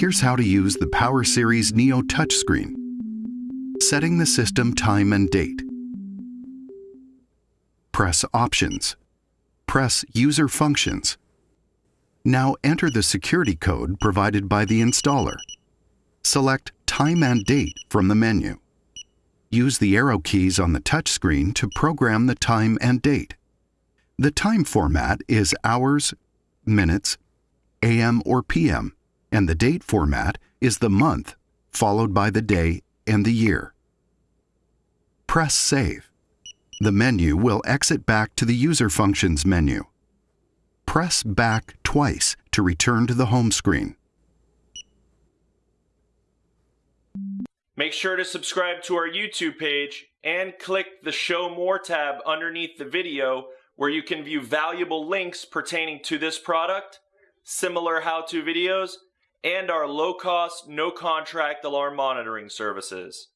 Here's how to use the Power Series Neo touchscreen. Setting the system time and date. Press Options. Press User Functions. Now enter the security code provided by the installer. Select Time and Date from the menu. Use the arrow keys on the touchscreen to program the time and date. The time format is hours, minutes, AM or PM, and the date format is the month, followed by the day and the year. Press Save. The menu will exit back to the User Functions menu. Press back twice to return to the home screen. Make sure to subscribe to our YouTube page and click the Show More tab underneath the video where you can view valuable links pertaining to this product, similar how-to videos, and our low-cost, no-contract alarm monitoring services.